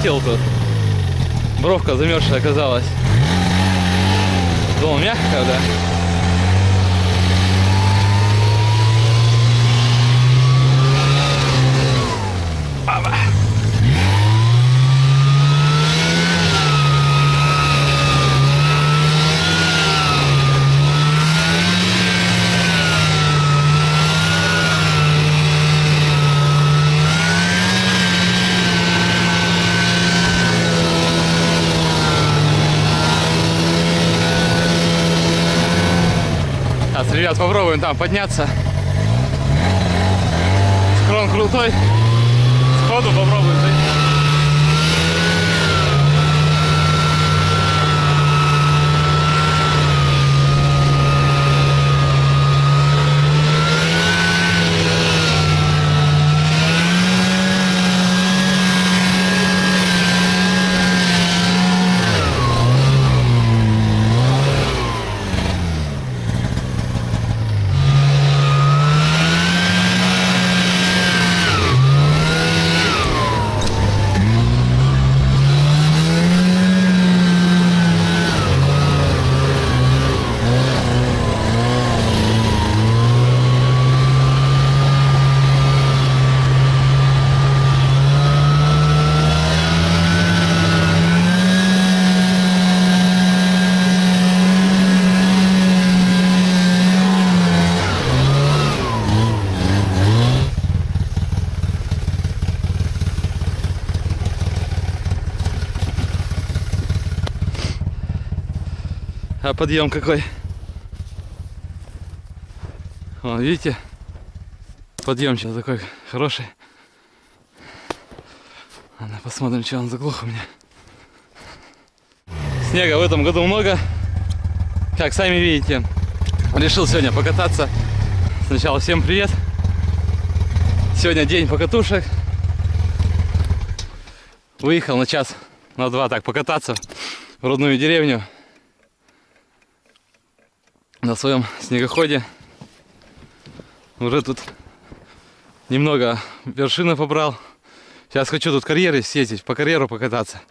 Улетел тут. Бровка замерзшая оказалась. Думал, мягкая, да? Сейчас, попробуем там подняться. Склон крутой. Сходу попробуем. зайти. А подъем какой? Вон, видите? Подъем сейчас такой хороший. Ладно, посмотрим, что он заглох у меня. Снега в этом году много. Как сами видите, решил сегодня покататься. Сначала всем привет. Сегодня день покатушек. Выехал на час, на два так покататься в родную деревню на своем снегоходе. Уже тут немного вершины побрал. Сейчас хочу тут карьеры съездить, по карьеру покататься.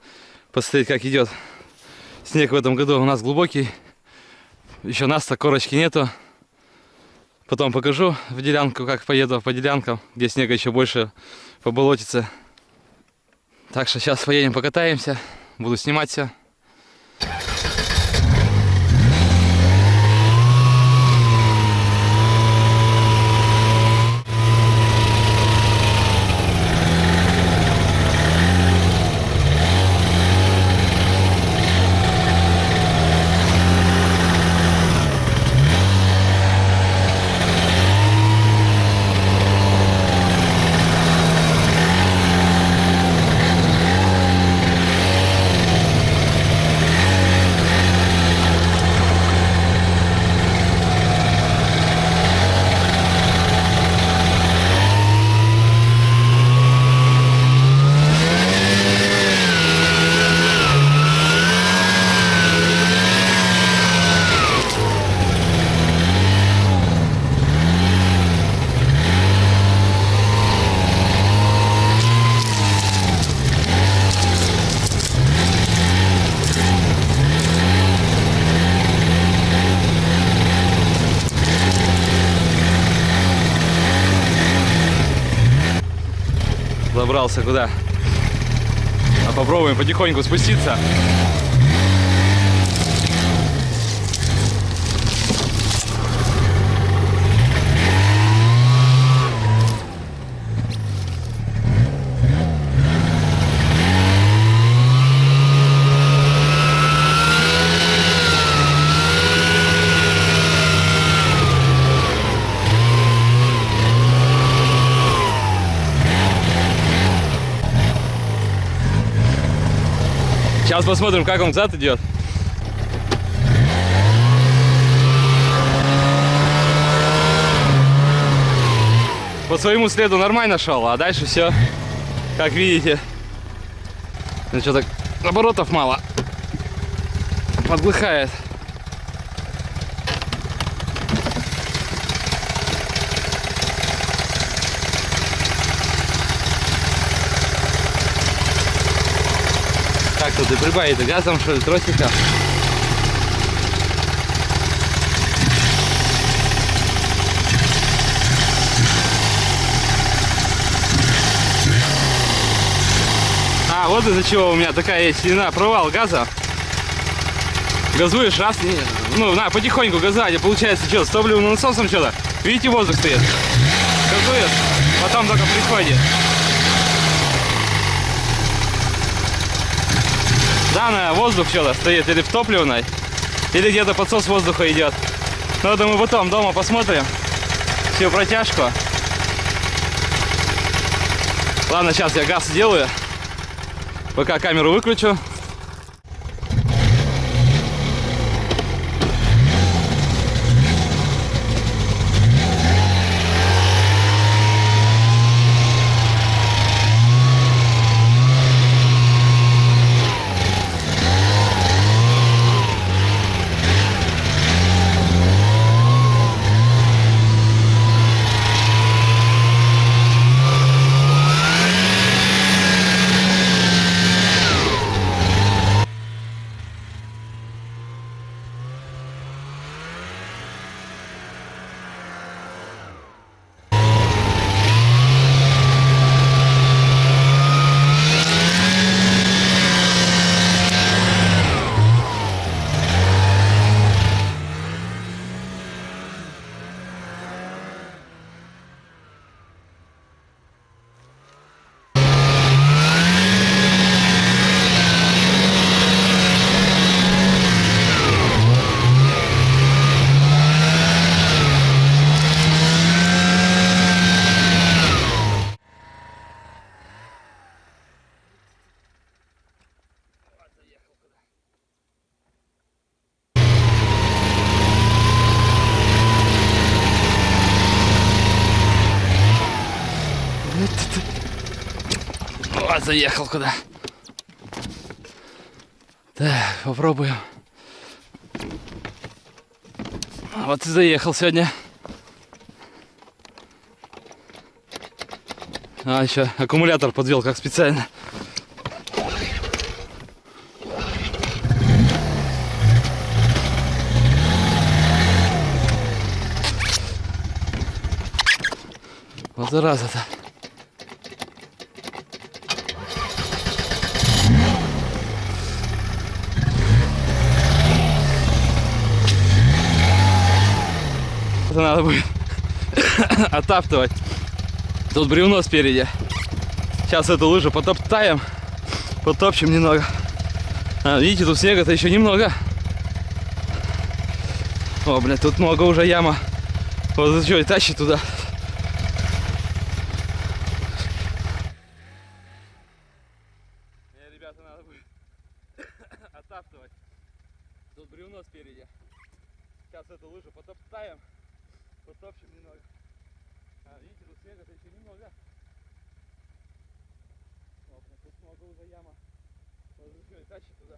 Посмотреть, как идет. Снег в этом году у нас глубокий. Еще нас-то корочки нету. Потом покажу в делянку, как поеду по делянкам, где снега еще больше поболотится. Так что сейчас поедем покатаемся. Буду снимать все. Забрался куда? А попробуем потихоньку спуститься. Сейчас посмотрим, как он взад идет. По своему следу нормально шел, а дальше все, как видите, ну что так оборотов мало, подглыхает. Что ты прибавить газом, что ли, тросика? А, вот из-за чего у меня такая есть стена, провал газа. Газуешь раз, не, ну, на, потихоньку газать, и получается, что, с топливным насосом что-то, видите, воздух стоит. Газуешь, потом только приходит. Да, на воздух что-то стоит, или в топливной, или где-то подсос воздуха идет. Ну, это мы потом дома посмотрим всю протяжку. Ладно, сейчас я газ сделаю. Пока камеру выключу. Вот заехал куда. Так, попробуем. Вот и заехал сегодня. А, еще аккумулятор подвел как специально. Вот зараза-то. Это надо будет оттаптывать. Тут бревно спереди. Сейчас эту лыжу потоптаем. Потопчем немного. А, видите, тут снега-то еще немного. О, блядь, тут много уже яма. Вот что, и тащит туда. Не, ребята, надо будет оттаптывать. Тут бревно спереди. Сейчас эту лыжу потоптаем. Потопчем немного. А, видите, тут снега-то еще немного. О, блин, тут много уже яма. Вот что, и тащит туда.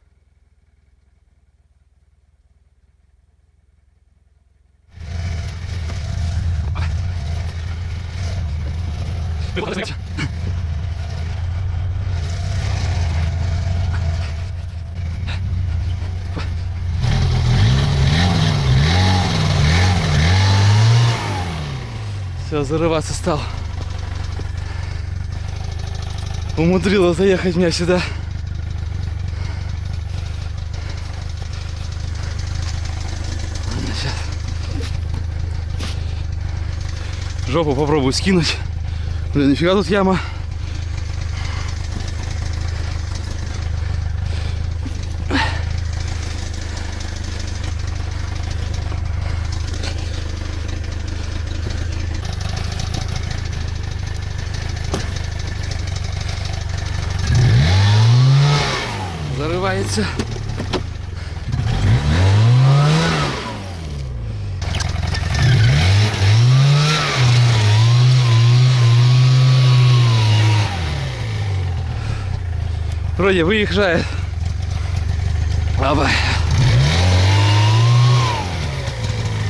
Все, зарываться стал. Умудрила заехать меня сюда. Сейчас. Жопу попробую скинуть. Блин, нифига тут яма. Вроде выезжает. Оба.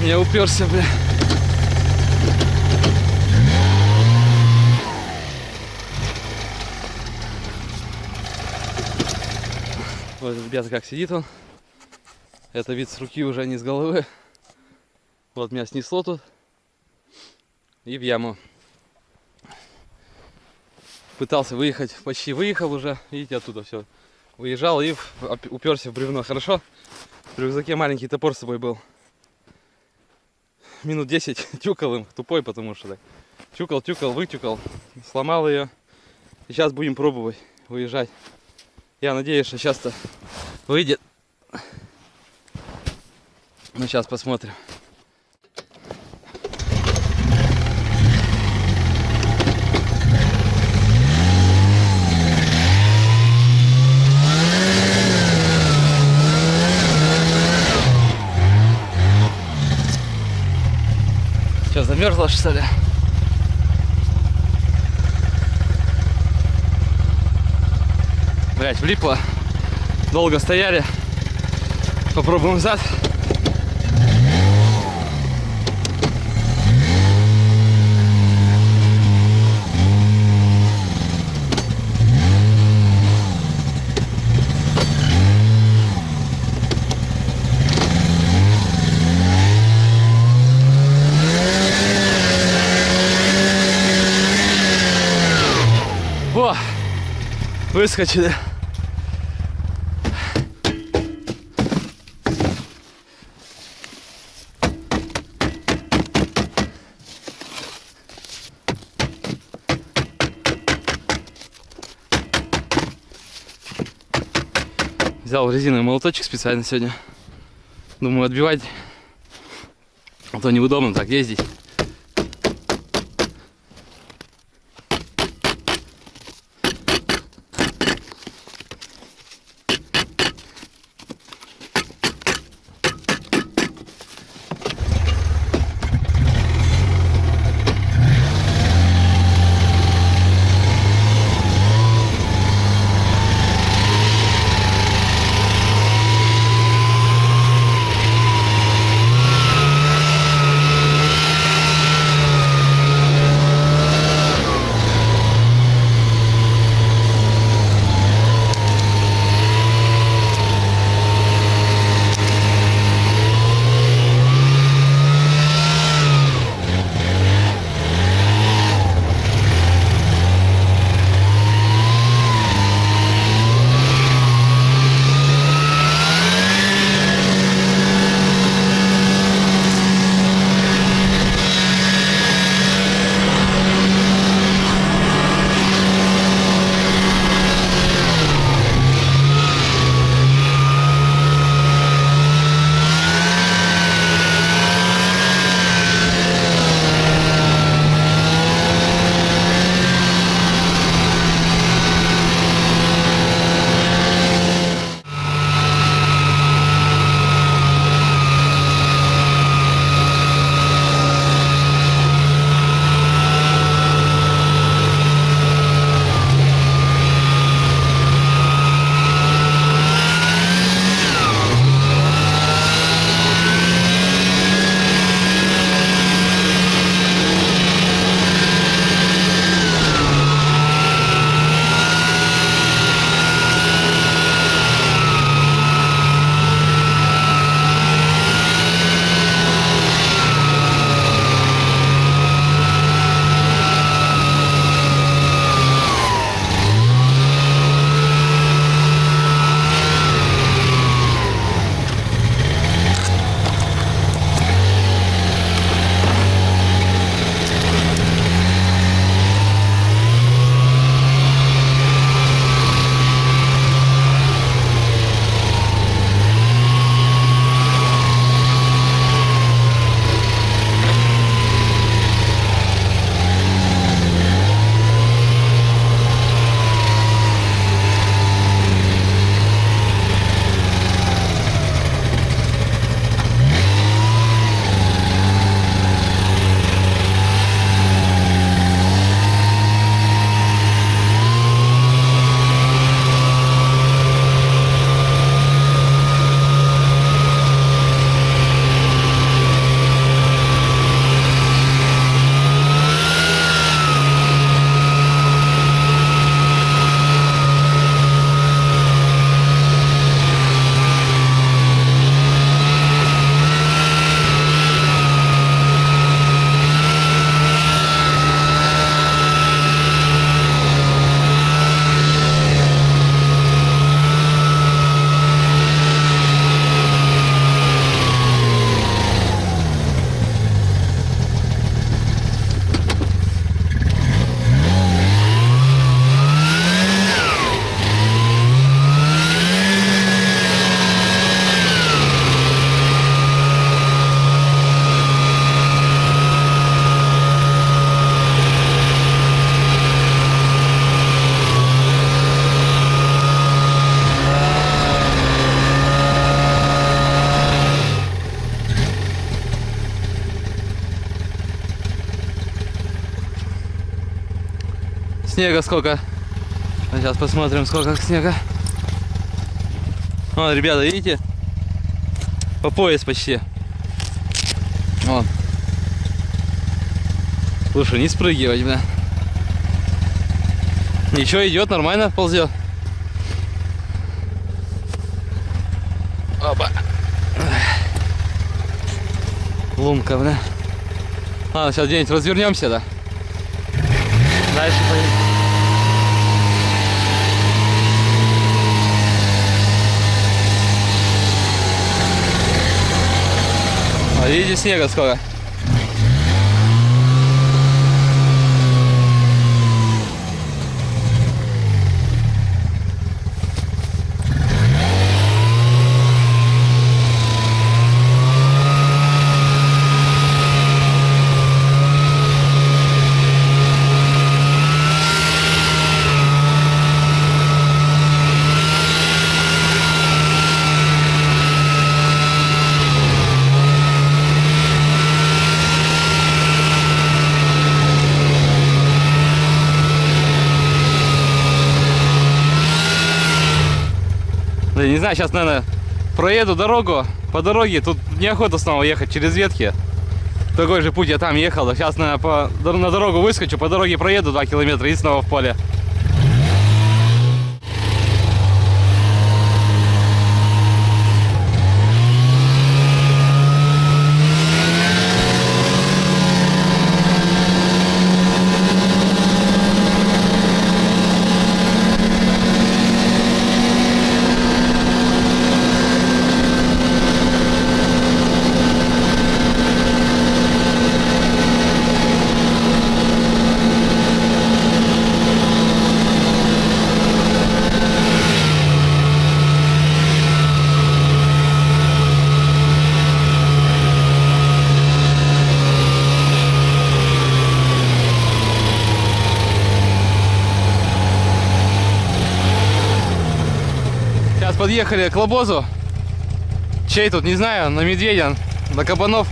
Я уперся, бля. Вот, ребята, как сидит он. Это вид с руки уже не с головы. Вот меня снесло тут. И в яму. Пытался выехать, почти выехал уже. Видите, оттуда все. Уезжал и уперся в бревно. Хорошо? В рюкзаке маленький топор с собой был. Минут 10 тюкал им. Тупой, потому что так. Тюкал, тюкал, вытюкал. Сломал ее. Сейчас будем пробовать выезжать. Я надеюсь, что сейчас-то выйдет. Ну, сейчас посмотрим. Замерзла что ли? Блять, влипло. Долго стояли. Попробуем зад. О, выскочили. Взял резиновый молоточек специально сегодня. Думаю, отбивать. А то неудобно так ездить. Снега сколько. Сейчас посмотрим, сколько снега. Вон, ребята, видите? По пояс почти. Вон. Слушай, не спрыгивать, бля. Ничего, идет, нормально ползет. Опа. Лунка, бля. Ладно, сейчас где-нибудь развернемся, да? Дальше поедем. А видите снега сколько? Знаю, сейчас, наверное, проеду дорогу. По дороге тут неохота снова ехать через ветки. Такой же путь я там ехал. Сейчас, наверное, по, на дорогу выскочу, по дороге проеду 2 километра и снова в поле. Сейчас подъехали к Лобозу. Чей тут, не знаю, на медведя, на кабанов.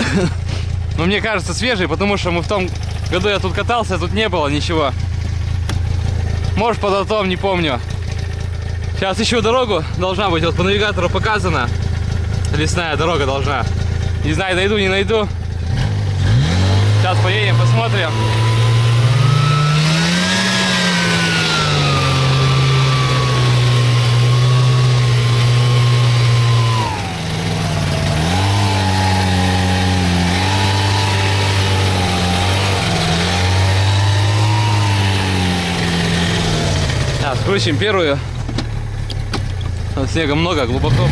Но мне кажется свежий, потому что мы в том году я тут катался, тут не было ничего. Может под атом, не помню. Сейчас ищу дорогу, должна быть, вот по навигатору показано. Лесная дорога должна. Не знаю, найду, не найду. Сейчас поедем, посмотрим. Включим первую. Тут снега много, глубоко.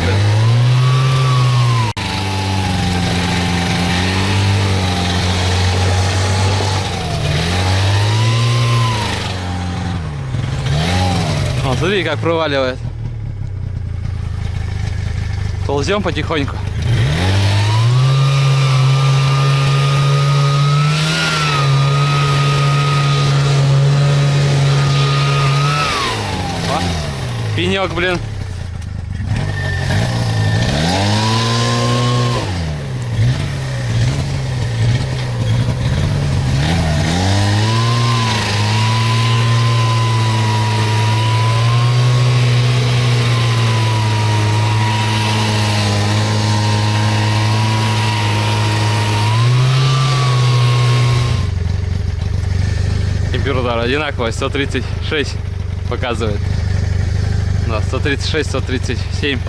О, смотри, как проваливает. Ползем потихоньку. Пенек, блин. Температура одинаковая, 136 показывает. Да, 136, 137.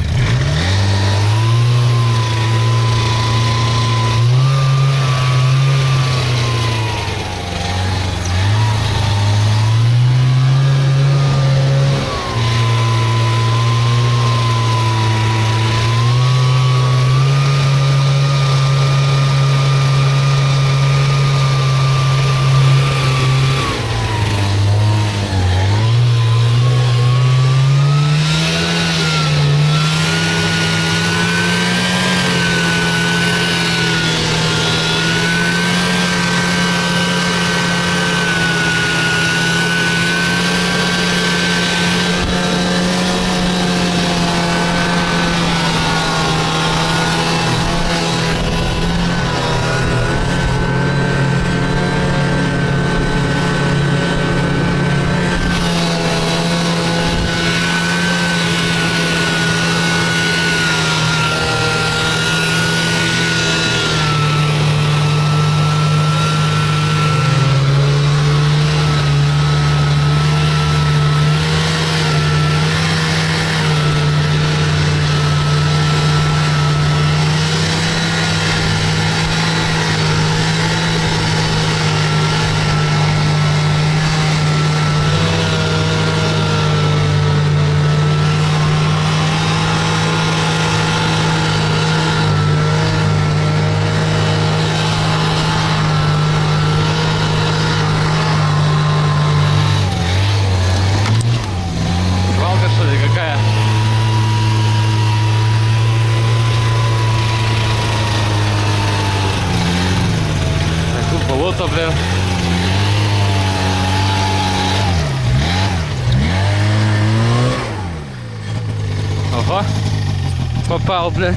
Попал, бля.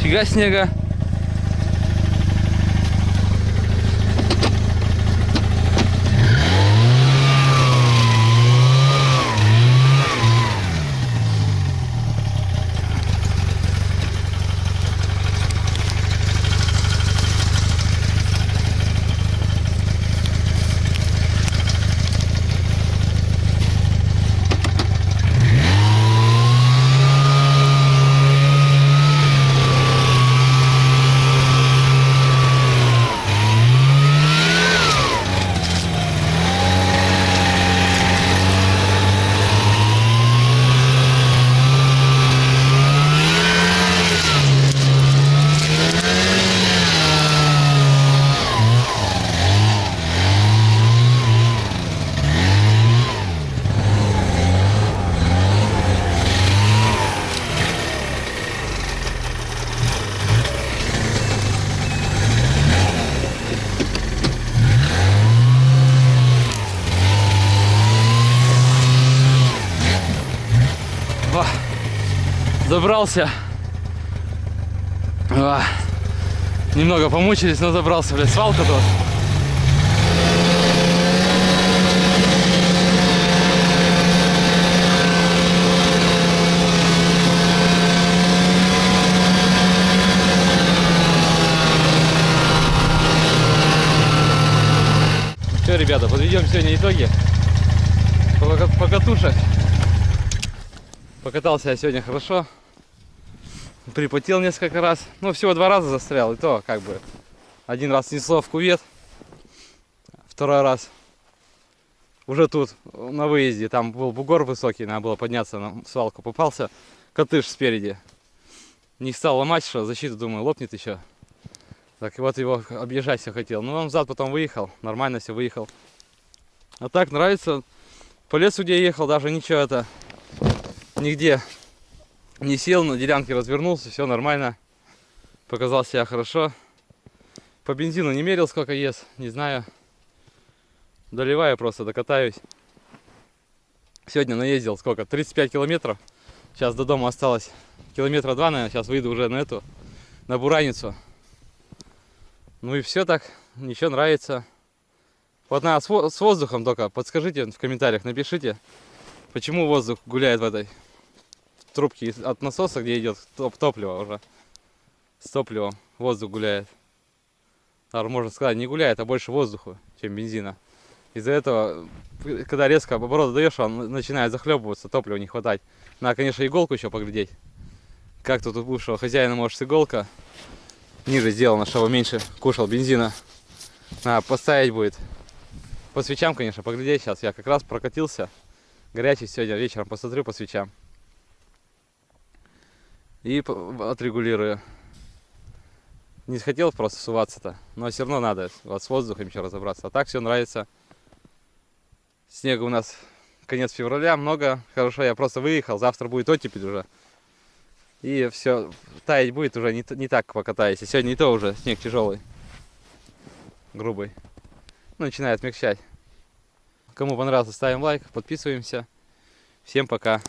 Фига снега. О, забрался. О, немного помучились, но забрался, блядь, свалка тут. Все, ребята, подведем сегодня итоги по, по катушек. Покатался я сегодня хорошо. Припотел несколько раз. Ну, всего два раза застрял. И то, как бы, один раз снесло в кувет. Второй раз уже тут, на выезде. Там был бугор высокий, надо было подняться на свалку. Попался котыш спереди. Не стал ломать, что защиту, думаю, лопнет еще. Так, и вот его объезжать все хотел. Ну, он взад потом выехал. Нормально все выехал. А так, нравится. По лесу, где я ехал, даже ничего это нигде не сел, на делянке развернулся, все нормально. Показал себя хорошо. По бензину не мерил, сколько ест, не знаю. Доливаю просто, докатаюсь. Сегодня наездил сколько? 35 километров. Сейчас до дома осталось километра два, наверное. Сейчас выйду уже на эту, на Бураницу. Ну и все так, ничего нравится. Вот надо с воздухом только, подскажите в комментариях, напишите, почему воздух гуляет в этой трубки от насоса, где идет топ топливо уже. С топливом воздух гуляет. Даже можно сказать, не гуляет, а больше воздуха, чем бензина. Из-за этого, когда резко обороты даешь, он начинает захлебываться, топлива не хватать. Надо, конечно, иголку еще поглядеть. Как тут у бывшего хозяина, может, иголка ниже сделана, чтобы меньше кушал бензина. Надо поставить будет. По свечам, конечно, поглядеть сейчас. Я как раз прокатился. Горячий сегодня вечером посмотрю по свечам и отрегулирую. Не хотел просто суваться-то, но все равно надо вот с воздухом еще разобраться. А так все нравится. Снега у нас конец февраля, много. Хорошо, я просто выехал, завтра будет оттепель уже. И все, таять будет уже не, не так покатаюсь. И сегодня не то уже, снег тяжелый, грубый. Ну, начинает смягчать. Кому понравилось, ставим лайк, подписываемся. Всем пока.